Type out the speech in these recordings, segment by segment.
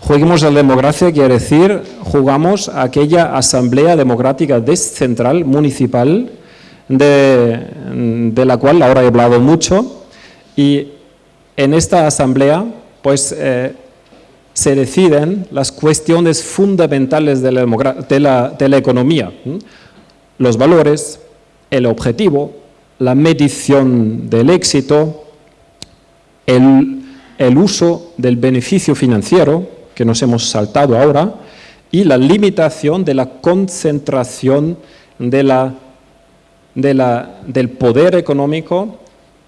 Juguemos a la democracia quiere decir, jugamos a aquella asamblea democrática descentral, municipal, de, la cual ahora he hablado mucho, y en esta asamblea pues, eh, se deciden las cuestiones fundamentales de la, de la economía, los valores, el objetivo, la medición del éxito, el, el uso del beneficio financiero, que nos hemos saltado ahora, y la limitación de la concentración del poder económico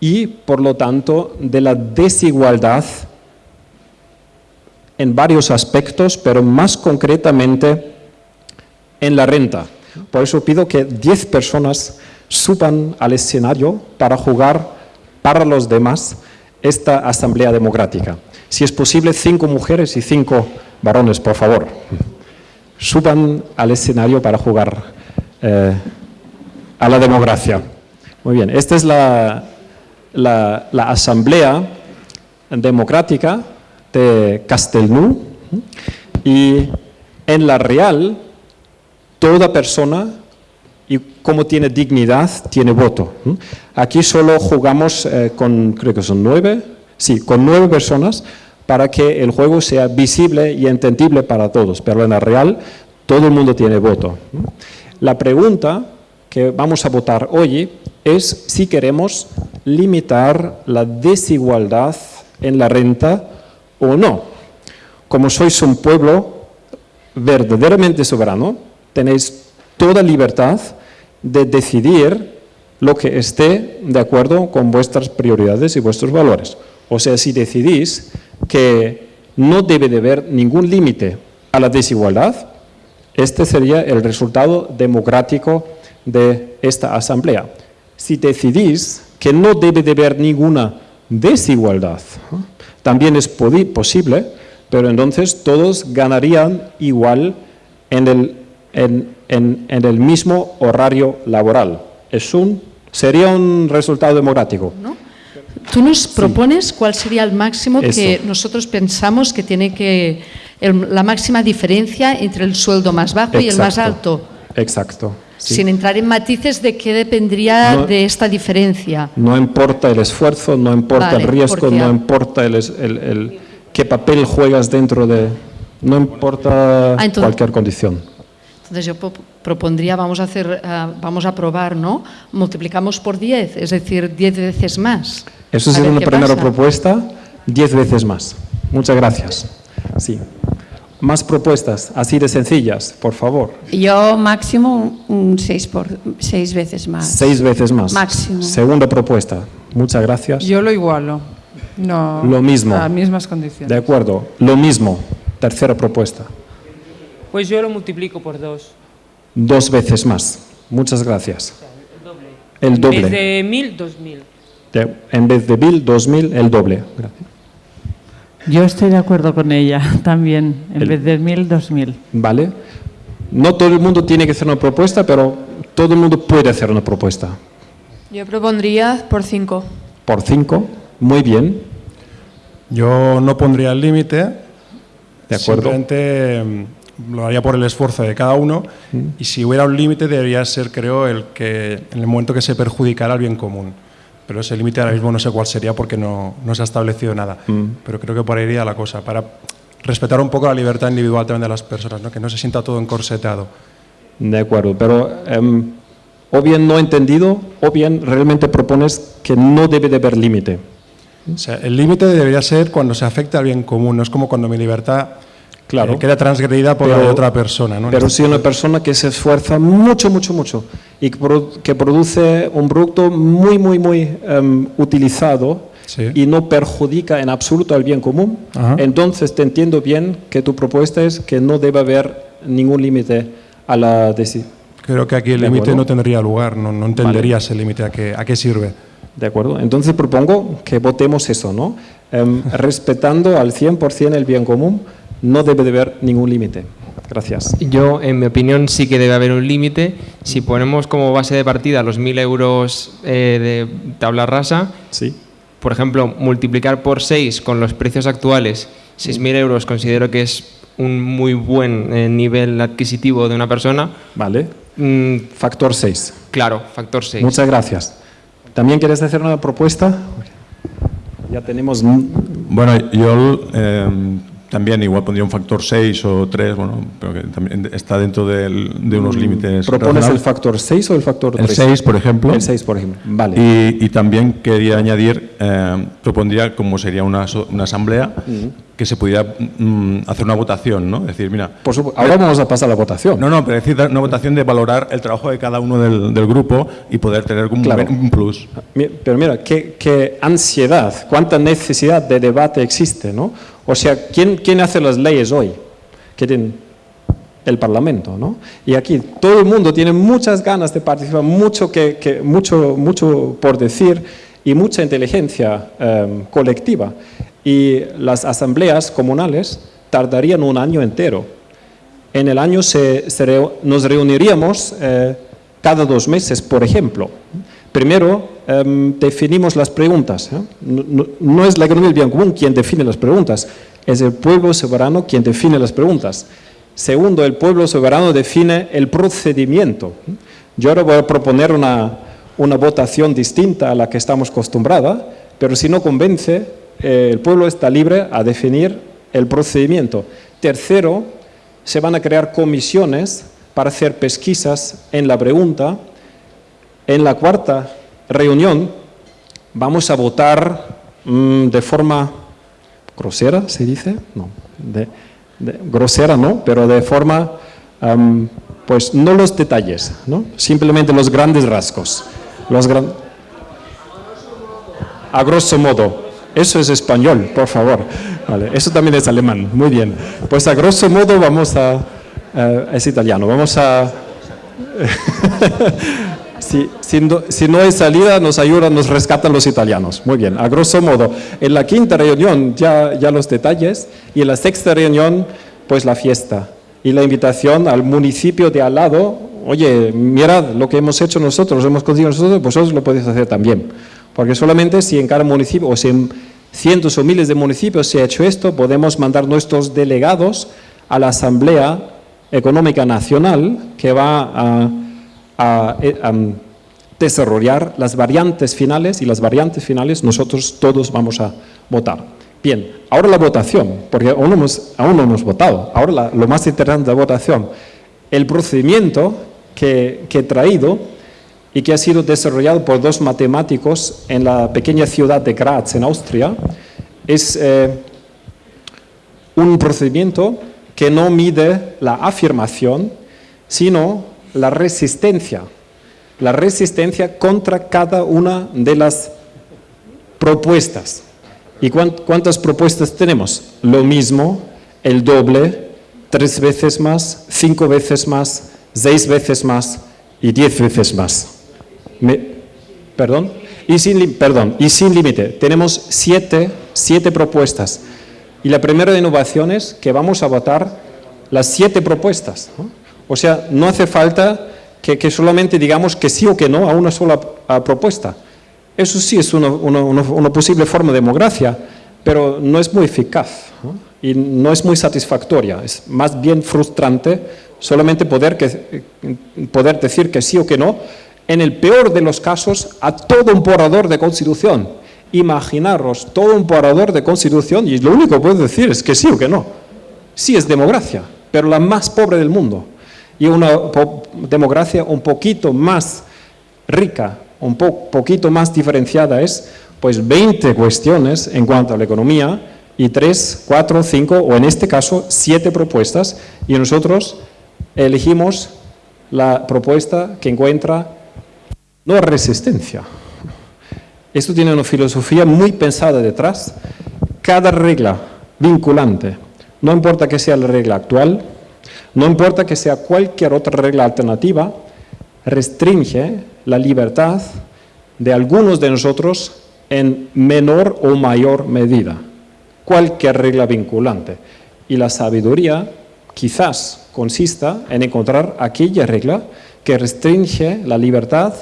y, por lo tanto, de la desigualdad en varios aspectos, pero más concretamente en la renta. Por eso pido que 10 personas suban al escenario para jugar para los demás esta asamblea democrática. Si es posible, cinco mujeres y cinco varones, por favor. Suban al escenario para jugar eh, a la democracia. Muy bien, esta es la, la, asamblea democrática de Castelnú y en la real toda persona y como tiene dignidad, tiene voto. Aquí solo jugamos eh, con, creo que son nueve, sí, con nueve personas para que el juego sea visible y entendible para todos, pero en la real todo el mundo tiene voto. La pregunta que vamos a votar hoy es si queremos limitar la desigualdad en la renta o no. Como sois un pueblo verdaderamente soberano, tenéis toda libertad de decidir lo que esté de acuerdo con vuestras prioridades y vuestros valores. O sea, si decidís que no debe de haber ningún límite a la desigualdad, este sería el resultado democrático de esta asamblea. Si decidís que no debe de haber ninguna desigualdad, también es posible, pero entonces todos ganarían igual en el, en, en, en el mismo horario laboral. Es un, sería un resultado democrático. ¿No? Tú nos propones sí. cuál sería el máximo Eso. que nosotros pensamos que tiene que, el, la máxima diferencia entre el sueldo más bajo Exacto. y el más alto. Exacto. Sí. Sin entrar en matices de qué dependería no, de esta diferencia. No importa el esfuerzo, no importa vale, el riesgo, no importa el, el, el, qué papel juegas dentro de... No importa ah, entonces, cualquier condición. Entonces yo propondría, vamos a, hacer, uh, vamos a probar, ¿no? Multiplicamos por 10, es decir, 10 veces más. Eso sería una primera pasa. propuesta, 10 veces más. Muchas gracias. Sí. Más propuestas, así de sencillas, por favor. Yo máximo un 6 por seis veces más. Seis veces más. Máximo. Segunda propuesta. Muchas gracias. Yo lo igualo. No, lo mismo. A mismas condiciones. De acuerdo. Lo mismo. Tercera propuesta. Pues yo lo multiplico por dos. Dos veces más. Muchas gracias. el doble. El doble. En vez de mil, dos mil. De, en vez de mil, dos mil, el doble. Gracias. Yo estoy de acuerdo con ella también, en el, vez de mil, dos mil. Vale. No todo el mundo tiene que hacer una propuesta, pero todo el mundo puede hacer una propuesta. Yo propondría por cinco. Por cinco, muy bien. Yo no pondría el límite. De acuerdo. Simplemente mm, lo haría por el esfuerzo de cada uno y si hubiera un límite debería ser, creo, el que en el momento que se perjudicara al bien común pero ese límite ahora mismo no sé cuál sería porque no, no se ha establecido nada. Mm. Pero creo que por ahí iría la cosa, para respetar un poco la libertad individual también de las personas, ¿no? que no se sienta todo encorsetado. De acuerdo, pero um, o bien no entendido o bien realmente propones que no debe de haber límite. O sea, el límite debería ser cuando se afecta al bien común, no es como cuando mi libertad claro. eh, queda transgredida por pero, la de otra persona. ¿no? Pero si una persona que se esfuerza mucho, mucho, mucho y que, produ que produce un producto muy, muy, muy um, utilizado sí. y no perjudica en absoluto al bien común, Ajá. entonces te entiendo bien que tu propuesta es que no debe haber ningún límite a la decisión. Creo que aquí el límite no tendría lugar, no, no entenderías vale. el límite, a qué, a qué sirve. De acuerdo, entonces propongo que votemos eso, ¿no? Um, respetando al 100% el bien común, no debe de haber ningún límite. Gracias. Yo, en mi opinión, sí que debe haber un límite. Si ponemos como base de partida los 1.000 euros eh, de tabla rasa, sí. por ejemplo, multiplicar por 6 con los precios actuales 6.000 euros considero que es un muy buen eh, nivel adquisitivo de una persona. Vale. Mm, factor 6. Claro, factor 6. Muchas gracias. ¿También quieres hacer una propuesta? Ya tenemos... Bueno, yo eh, también igual pondría un factor 6 o 3, bueno, pero que también está dentro de, unos mm, límites. ¿Propones el factor 6 o el factor 3? El 6, por ejemplo. El 6, por ejemplo, vale. Y, también quería añadir, eh, propondría como sería una, una asamblea, que se pudiera mm, hacer una votación, ¿no? decir, mira... Por ahora vamos a pasar a la votación. No, no, pero decir una votación de valorar el trabajo de cada uno del, del grupo y poder tener un, un plus. Pero mira, qué, qué, ansiedad, cuánta necesidad de debate existe, ¿no? O sea, ¿quién, quién hace las leyes hoy? ¿Quién? El Parlamento, ¿no? Y aquí todo el mundo tiene muchas ganas de participar, mucho, que, que mucho, mucho por decir y mucha inteligencia eh, colectiva y las asambleas comunales tardarían un año entero. En el año se, nos reuniríamos eh, cada dos meses, por ejemplo. Primero, em, definimos las preguntas. ¿eh? No, es la economía del bien común quien define las preguntas, es el pueblo soberano quien define las preguntas. Segundo, el pueblo soberano define el procedimiento. Yo ahora voy a proponer una, una votación distinta a la que estamos acostumbrados, pero si no convence, el pueblo está libre a definir el procedimiento. Tercero, se van a crear comisiones para hacer pesquisas en la pregunta. En la cuarta reunión vamos a votar mm, de forma grosera, ¿se dice? No, de, grosera no, pero de forma, pues no los detalles, ¿no? simplemente los grandes rasgos. Los a grosso modo. Eso es español, por favor. Vale, eso también es alemán. Muy bien. Pues a grosso modo vamos a... Eh, es italiano. Vamos a... si, si, no, hay salida, nos ayudan, nos rescatan los italianos. Muy bien. A grosso modo. En la quinta reunión ya, ya los detalles y en la sexta reunión, pues la fiesta. Y la invitación al municipio de al lado, oye, mirad lo que hemos hecho nosotros, hemos conseguido nosotros, vosotros lo podéis hacer también. Porque solamente si en cada municipio, o si en cientos o miles de municipios se ha hecho esto, podemos mandar nuestros delegados a la Asamblea Económica Nacional que va a, desarrollar las variantes finales y las variantes finales nosotros todos vamos a votar. Bien, ahora la votación, porque aún no hemos, aún no hemos votado. Ahora lo más interesante de la votación, el procedimiento que, que he traído y que ha sido desarrollado por dos matemáticos en la pequeña ciudad de Graz, en Austria, es eh, un procedimiento que no mide la afirmación, sino la resistencia, la resistencia contra cada una de las propuestas. ¿Y cuántas propuestas tenemos? Lo mismo, el doble, tres veces más, cinco veces más, seis veces más y diez veces más perdón, y sin, perdón, y sin límite. Tenemos siete, siete propuestas. Y la primera innovación es que vamos a votar las siete propuestas. O sea, no hace falta que, solamente digamos que sí o que no a una sola propuesta. Eso sí es una, posible forma de democracia, pero no es muy eficaz y no es muy satisfactoria. Es más bien frustrante solamente poder, que, poder decir que sí o que no en el peor de los casos, a todo un borrador de constitución. Imaginaros todo un borrador de constitución y lo único que puedo decir es que sí o que no. Sí es democracia, pero la más pobre del mundo. Y una democracia un poquito más rica, un poquito más diferenciada es pues 20 cuestiones en cuanto a la economía y 3, 4, 5 o en este caso 7 propuestas y nosotros elegimos la propuesta que encuentra no resistencia. Esto tiene una filosofía muy pensada detrás. Cada regla vinculante, no importa que sea la regla actual, no importa que sea cualquier otra regla alternativa, restringe la libertad de algunos de nosotros en menor o mayor medida. Cualquier regla vinculante. Y la sabiduría quizás consista en encontrar aquella regla que restringe la libertad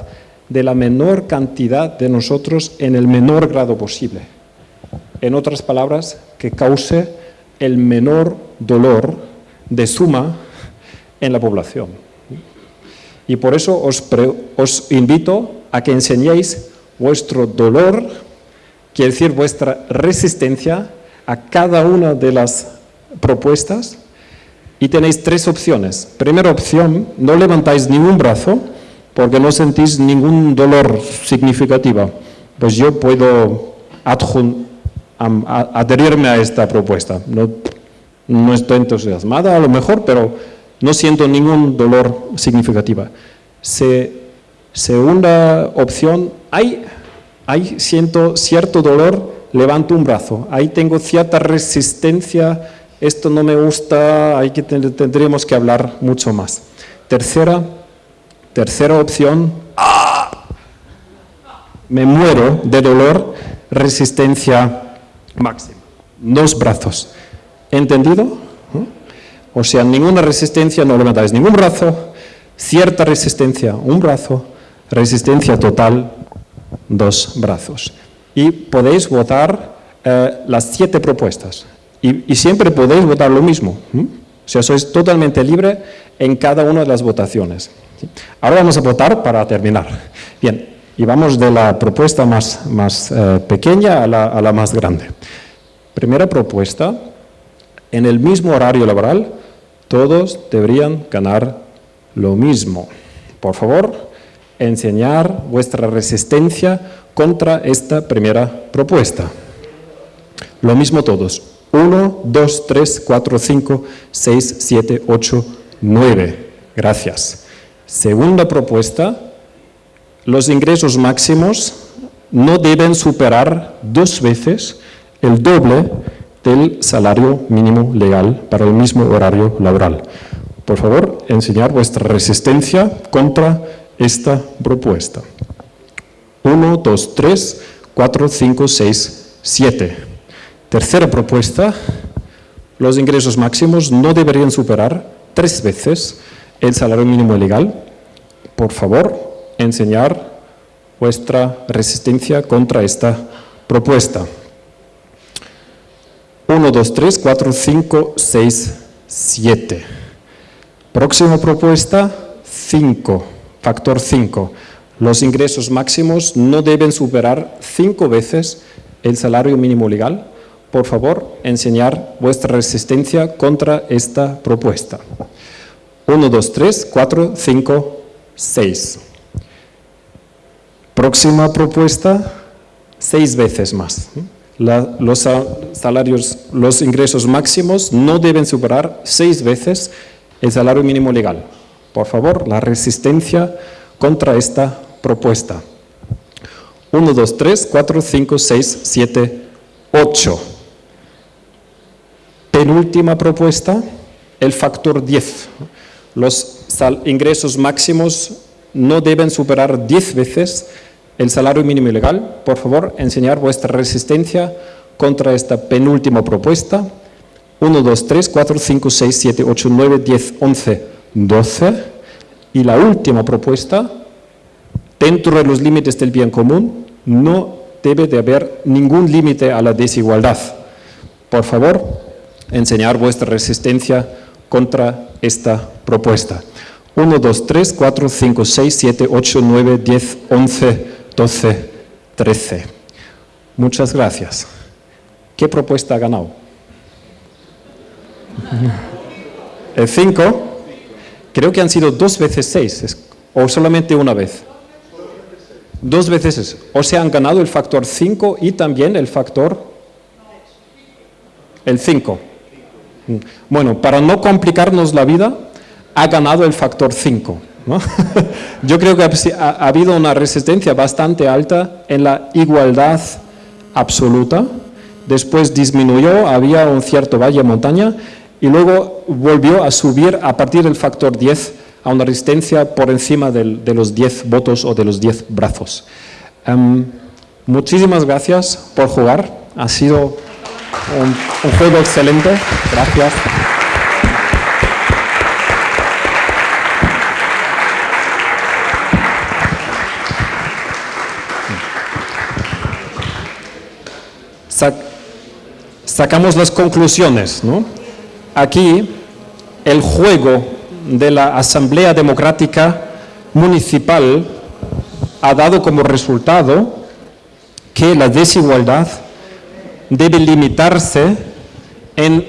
de la menor cantidad de nosotros en el menor grado posible. En otras palabras, que cause el menor dolor de suma en la población. Y por eso os, invito a que enseñéis vuestro dolor, quiere decir vuestra resistencia a cada una de las propuestas y tenéis tres opciones. Primera opción, no levantáis ningún brazo porque no sentís ningún dolor significativo. Pues yo puedo adherirme a esta propuesta. No estoy entusiasmada a lo mejor, pero no siento ningún dolor significativo. segunda opción, hay, siento cierto dolor, levanto un brazo. Ahí tengo cierta resistencia, esto no me gusta, hay que, tendríamos que hablar mucho más. Tercera, tercera opción, ¡ah! me muero de dolor, resistencia máxima. Dos brazos. ¿Entendido? O sea, ninguna resistencia, no levantáis ningún brazo, cierta resistencia, un brazo, resistencia total, dos brazos. Y podéis votar eh, las siete propuestas. Y, siempre podéis votar lo mismo. O sea, sois totalmente libre en cada una de las votaciones. Ahora vamos a votar para terminar. Bien, y vamos de la propuesta más, más eh, pequeña a la, a la más grande. Primera propuesta, en el mismo horario laboral, todos deberían ganar lo mismo. Por favor, enseñar vuestra resistencia contra esta primera propuesta. Lo mismo todos. 1, 2, 3, 4, 5, 6, 7, 8, 9. Gracias. Segunda propuesta. Los ingresos máximos no deben superar dos veces el doble del salario mínimo legal para el mismo horario laboral. Por favor, enseñar vuestra resistencia contra esta propuesta. 1, 2, 3, 4, 5, 6, 7. Tercera propuesta, los ingresos máximos no deberían superar tres veces el salario mínimo legal. Por favor, enseñar vuestra resistencia contra esta propuesta. 1, 2, 3, 4, 5, 6, 7. Próxima propuesta, 5, factor 5. Los ingresos máximos no deben superar 5 veces el salario mínimo legal. Por favor, enseñar vuestra resistencia contra esta propuesta. 1, 2, 3, 4, 5, 6. Próxima propuesta, 6 veces más los salarios, los ingresos máximos no deben superar seis veces el salario mínimo legal. Por favor, la resistencia contra esta propuesta. 1, 2, 3, 4, 5, 6, 7, 8. Penúltima propuesta, el factor 10. Los ingresos máximos no deben superar 10 veces el salario mínimo legal, por favor, enseñar vuestra resistencia contra esta penúltima propuesta. 1, 2, 3, 4, 5, 6, 7, 8, 9, 10, 11, 12. Y la última propuesta, dentro de los límites del bien común, no debe de haber ningún límite a la desigualdad. Por favor, enseñar vuestra resistencia contra esta propuesta. 1, 2, 3, 4, 5, 6, 7, 8, 9, 10, 11, 12, 13. Muchas gracias. ¿Qué propuesta ha ganado? El 5, creo que han sido dos veces 6, o solamente una vez. Dos veces, o sea, han ganado el factor 5 y también el factor, el 5. Bueno, para no complicarnos la vida, ha ganado el factor 5. Yo creo que ha, habido una resistencia bastante alta en la igualdad absoluta, después disminuyó, había un cierto valle montaña y luego volvió a subir a partir del factor 10 a una resistencia por encima de los 10 votos o de los 10 brazos. Em, muchísimas gracias por jugar, ha sido un juego excelente, gracias. Sacamos las conclusiones. ¿no? Aquí el juego de la Asamblea Democrática Municipal ha dado como resultado que la desigualdad debe limitarse en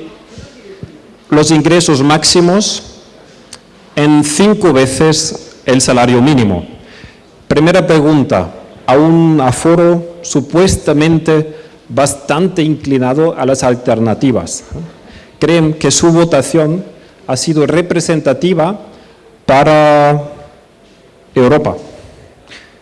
los ingresos máximos en cinco veces el salario mínimo. Primera pregunta, a un aforo supuestamente bastante inclinado a las alternativas. Creen que su votación ha sido representativa para Europa.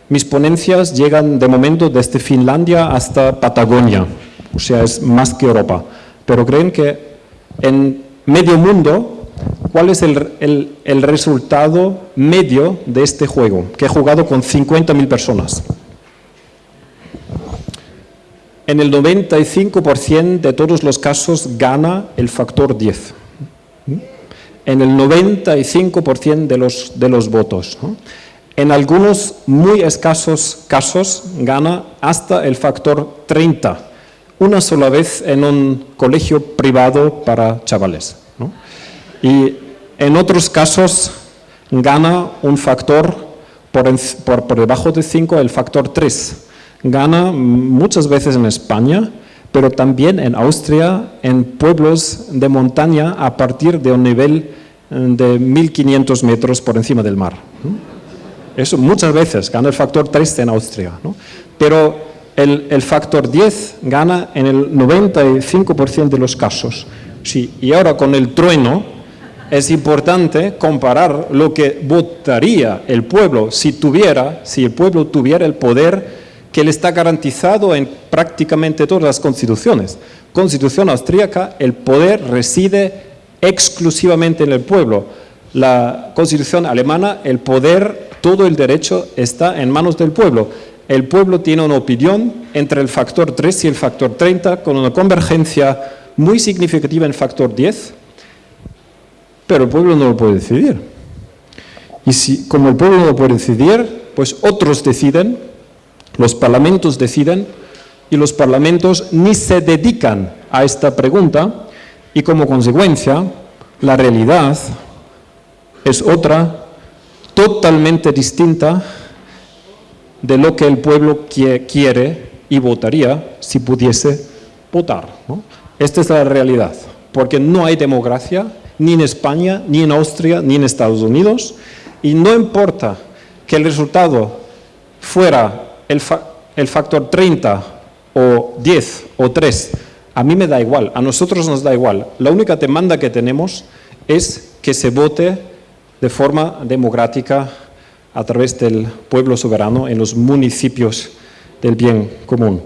Mis ponencias llegan de momento desde Finlandia hasta Patagonia, o sea, es más que Europa. Pero creen que en medio mundo, ¿cuál es el, el resultado medio de este juego? Que he jugado con 50.000 personas. En el 95% de todos los casos gana el factor 10. En el 95% de los, de los votos. En algunos muy escasos casos gana hasta el factor 30, una sola vez en un colegio privado para chavales. Y en otros casos gana un factor por, por, por debajo de 5, el factor 3. Gana muchas veces en España, pero también en Austria, en pueblos de montaña a partir de un nivel eh, de 1500 metros por encima del mar. Eso muchas veces gana el factor 3 en Austria, pero el, el, factor 10 gana en el 95% de los casos. Sí, y ahora con el trueno es importante comparar lo que votaría el pueblo si tuviera, si el pueblo tuviera el poder que le está garantizado en prácticamente todas las constituciones. Constitución austríaca, el poder reside exclusivamente en el pueblo. La constitución alemana, el poder todo el derecho está en manos del pueblo. El pueblo tiene una opinión entre el factor 3 y el factor 30 con una convergencia muy significativa en factor 10, pero el pueblo no lo puede decidir. Y si, como el pueblo no lo puede decidir, pues otros deciden, los parlamentos deciden, y los parlamentos ni se dedican a esta pregunta, y como consecuencia, la realidad es otra totalmente distinta de lo que el pueblo quiere y votaría si pudiese votar. Esta es la realidad, porque no hay democracia ni en España, ni en Austria, ni en Estados Unidos, y no importa que el resultado fuera el, el factor 30 o 10 o 3, a mí me da igual, a nosotros nos da igual. La única demanda que tenemos es que se vote de forma democrática a través del pueblo soberano en los municipios del bien común.